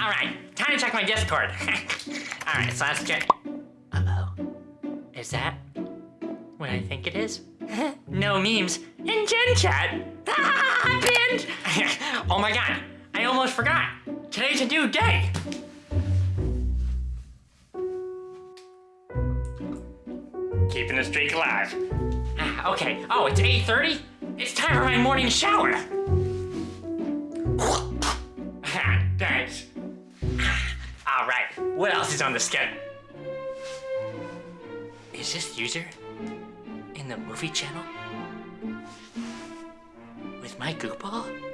All right, time to check my Discord. All right, so let's get. Uh oh. Is that what I think it is? no memes in Gen Chat. Pinned. oh my god, I almost forgot. Today's a new day. Keeping the streak alive. Ah, okay. Oh, it's 8:30. It's time for my morning shower. Thanks. All right. What else is on the schedule? Is this user in the movie channel with my goopball?